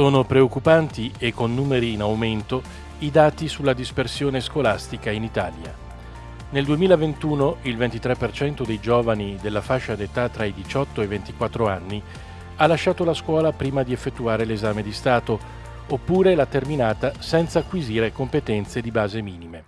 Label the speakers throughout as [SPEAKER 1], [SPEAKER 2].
[SPEAKER 1] Sono preoccupanti e con numeri in aumento i dati sulla dispersione scolastica in Italia. Nel 2021 il 23% dei giovani della fascia d'età tra i 18 e i 24 anni ha lasciato la scuola prima di effettuare l'esame di Stato, oppure l'ha terminata senza acquisire competenze di base minime.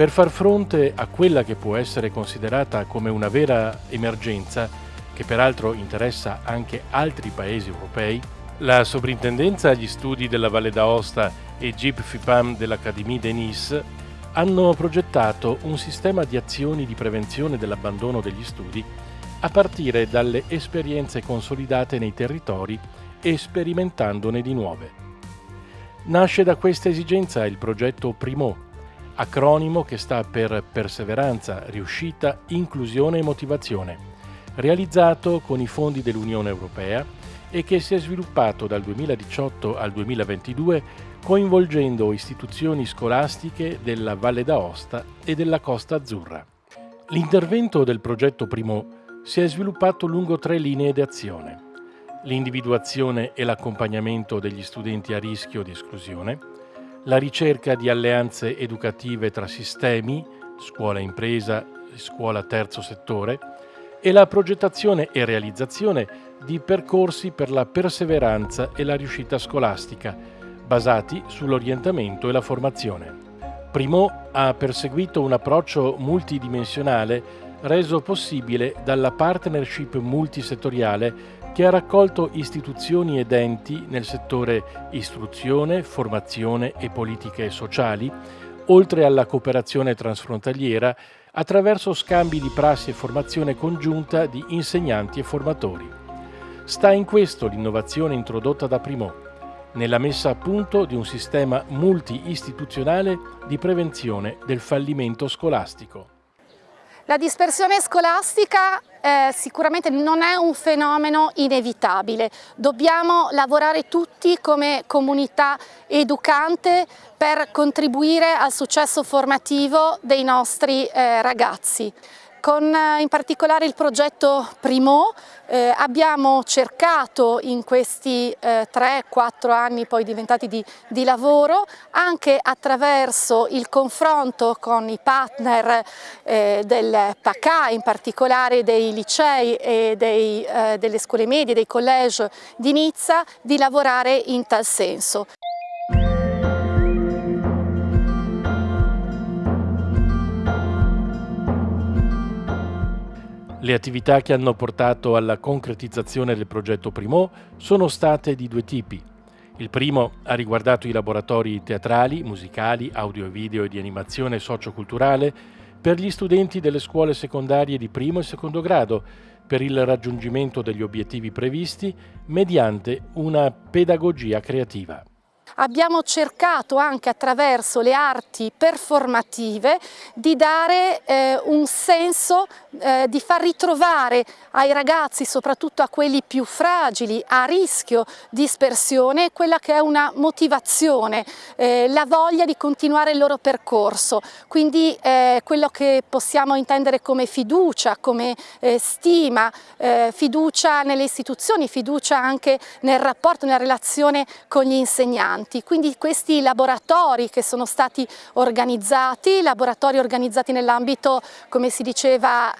[SPEAKER 1] Per far fronte a quella che può essere considerata come una vera emergenza, che peraltro interessa anche altri paesi europei, la Sovrintendenza agli Studi della Valle d'Aosta e GIP FIPAM dell'Académie de Nice hanno progettato un sistema di azioni di prevenzione dell'abbandono degli studi a partire dalle esperienze consolidate nei territori e sperimentandone di nuove. Nasce da questa esigenza il progetto Primo, acronimo che sta per Perseveranza, Riuscita, Inclusione e Motivazione, realizzato con i fondi dell'Unione Europea e che si è sviluppato dal 2018 al 2022 coinvolgendo istituzioni scolastiche della Valle d'Aosta e della Costa Azzurra. L'intervento del progetto Primo si è sviluppato lungo tre linee di azione. L'individuazione e l'accompagnamento degli studenti a rischio di esclusione, la ricerca di alleanze educative tra sistemi, scuola impresa e scuola terzo settore, e la progettazione e realizzazione di percorsi per la perseveranza e la riuscita scolastica, basati sull'orientamento e la formazione. Primo ha perseguito un approccio multidimensionale reso possibile dalla partnership multisettoriale che ha raccolto istituzioni ed enti nel settore istruzione, formazione e politiche sociali, oltre alla cooperazione transfrontaliera attraverso scambi di prassi e formazione congiunta di insegnanti e formatori. Sta in questo l'innovazione introdotta da Primo, nella messa a punto di un sistema multi-istituzionale di prevenzione del fallimento scolastico.
[SPEAKER 2] La dispersione scolastica eh, sicuramente non è un fenomeno inevitabile, dobbiamo lavorare tutti come comunità educante per contribuire al successo formativo dei nostri eh, ragazzi. Con eh, in particolare il progetto Primo eh, abbiamo cercato in questi eh, 3-4 anni poi diventati di, di, lavoro anche attraverso il confronto con i partner eh, del PACA, in particolare dei licei e dei, eh, delle scuole medie, dei college di Nizza, di lavorare in tal senso.
[SPEAKER 1] Le attività che hanno portato alla concretizzazione del progetto Primo sono state di due tipi. Il primo ha riguardato i laboratori teatrali, musicali, audio e video e di animazione socioculturale per gli studenti delle scuole secondarie di primo e secondo grado per il raggiungimento degli obiettivi previsti mediante una pedagogia creativa
[SPEAKER 2] abbiamo cercato anche attraverso le arti performative di dare eh, un senso, eh, di far ritrovare ai ragazzi, soprattutto a quelli più fragili, a rischio dispersione, quella che è una motivazione, eh, la voglia di continuare il loro percorso, quindi eh, quello che possiamo intendere come fiducia, come eh, stima, eh, fiducia nelle istituzioni, fiducia anche nel rapporto, nella relazione con gli insegnanti importanti, quindi questi laboratori che sono stati organizzati, laboratori organizzati nell'ambito, come si diceva,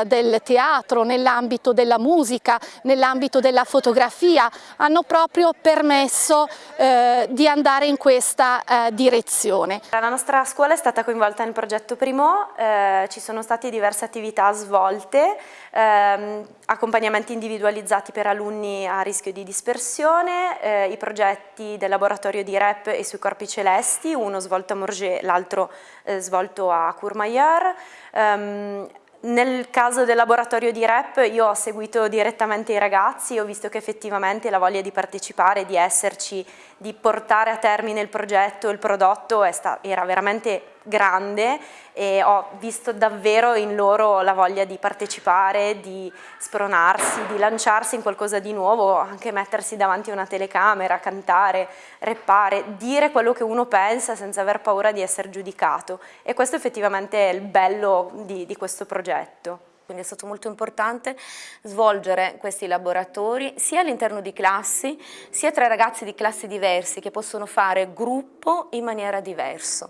[SPEAKER 2] eh, del teatro, nell'ambito della musica, nell'ambito della fotografia, hanno proprio permesso eh, di andare in questa eh, direzione.
[SPEAKER 3] La nostra scuola è stata coinvolta nel progetto Primo, eh, ci sono state diverse attività svolte, ehm, accompagnamenti individualizzati per alunni a rischio di dispersione, eh, i progetti del laboratorio di REP e sui corpi celesti, uno svolto a Morges, l'altro eh, svolto a Courmayeur. Um, nel caso del laboratorio di REP io ho seguito direttamente i ragazzi, ho visto che effettivamente la voglia di partecipare, di esserci, di portare a termine il progetto, il prodotto era veramente grande e ho visto davvero in loro la voglia di partecipare, di spronarsi, di lanciarsi in qualcosa di nuovo, anche mettersi davanti a una telecamera, cantare, reppare, dire quello che uno pensa senza aver paura di essere giudicato e questo effettivamente è il bello di, di questo progetto.
[SPEAKER 4] Quindi è stato molto importante svolgere questi laboratori sia all'interno di classi, sia tra ragazzi di classi diversi che possono fare gruppo in maniera diversa.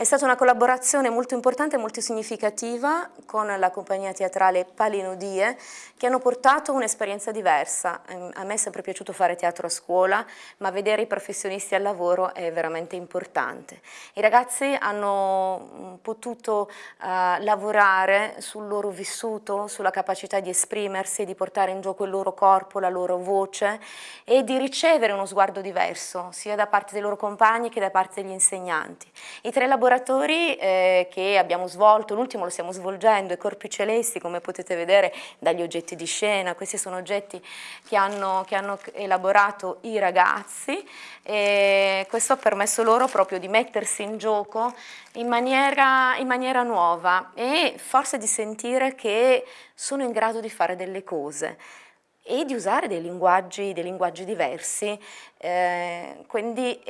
[SPEAKER 4] È stata una collaborazione molto importante e molto significativa con la compagnia teatrale Palinodie che hanno portato un'esperienza diversa. Ehm, a me è sempre piaciuto fare teatro a scuola, ma vedere i professionisti al lavoro è veramente importante. I ragazzi hanno mm, potuto uh, lavorare sul loro vissuto, sulla capacità di esprimersi, di portare in gioco il loro corpo, la loro voce e di ricevere uno sguardo diverso, sia da parte dei loro compagni che da parte degli insegnanti. I tre laboratori eh, che abbiamo svolto, l'ultimo lo stiamo svolgendo, i corpi celesti come potete vedere dagli oggetti di scena, questi sono oggetti che hanno, che hanno elaborato i ragazzi e questo ha permesso loro proprio di mettersi in gioco in maniera, in maniera nuova e forse di sentire che sono in grado di fare delle cose e di usare dei linguaggi, dei linguaggi diversi, eh, quindi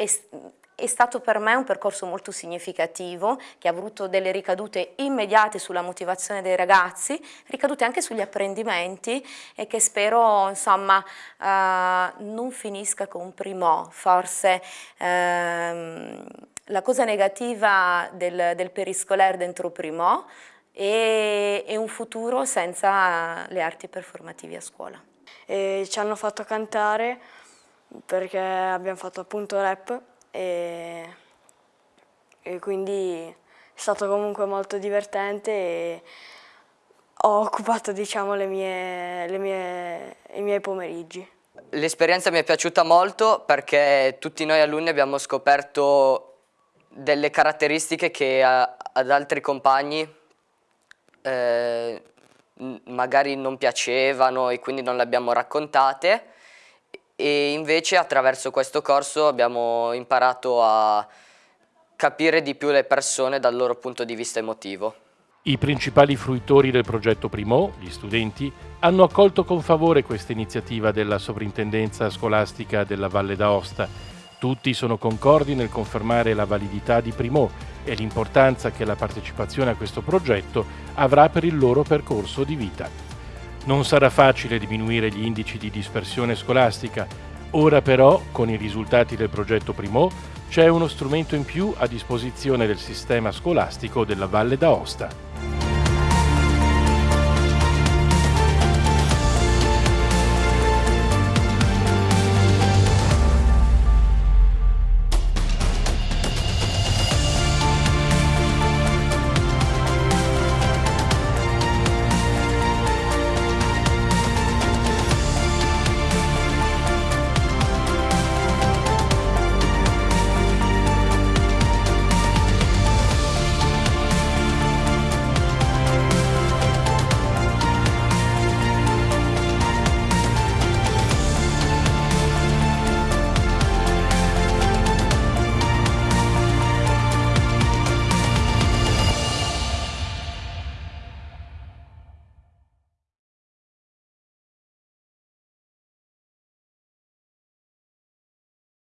[SPEAKER 4] è stato per me un percorso molto significativo che ha avuto delle ricadute immediate sulla motivazione dei ragazzi, ricadute anche sugli apprendimenti e che spero insomma eh, non finisca con Primò, forse ehm, la cosa negativa del, del periscolare dentro Primò è, è un futuro senza le arti performative a scuola.
[SPEAKER 5] E ci hanno fatto cantare perché abbiamo fatto appunto rap e, e quindi è stato comunque molto divertente e ho occupato diciamo, le mie, le mie, i miei pomeriggi.
[SPEAKER 6] L'esperienza mi è piaciuta molto perché tutti noi alunni abbiamo scoperto delle caratteristiche che a, ad altri compagni eh, magari non piacevano e quindi non le abbiamo raccontate e invece attraverso questo corso abbiamo imparato a capire di più le persone dal loro punto di vista emotivo.
[SPEAKER 1] I principali fruitori del progetto Primo, gli studenti, hanno accolto con favore questa iniziativa della Sovrintendenza Scolastica della Valle d'Aosta. Tutti sono concordi nel confermare la validità di Primo e l'importanza che la partecipazione a questo progetto avrà per il loro percorso di vita. Non sarà facile diminuire gli indici di dispersione scolastica, ora però, con i risultati del progetto Primo, c'è uno strumento in più a disposizione del sistema scolastico della Valle d'Aosta.